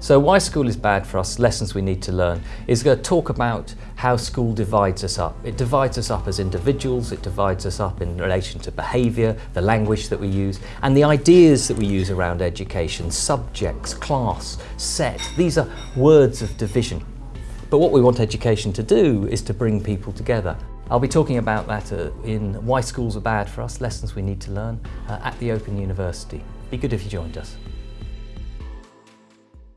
So why school is bad for us, lessons we need to learn, is going to talk about how school divides us up. It divides us up as individuals, it divides us up in relation to behaviour, the language that we use, and the ideas that we use around education, subjects, class, set. These are words of division. But what we want education to do is to bring people together. I'll be talking about that uh, in Why Schools Are Bad for Us, Lessons We Need to Learn, uh, at the Open University. Be good if you joined us.